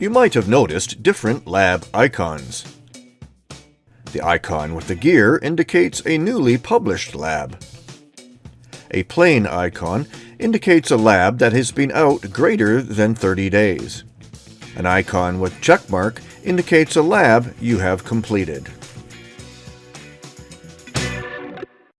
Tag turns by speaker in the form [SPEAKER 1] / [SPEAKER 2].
[SPEAKER 1] You might have noticed different lab icons. The icon with the gear indicates a newly published lab. A plain icon indicates a lab that has been out greater than 30 days. An icon with checkmark indicates a lab you have completed.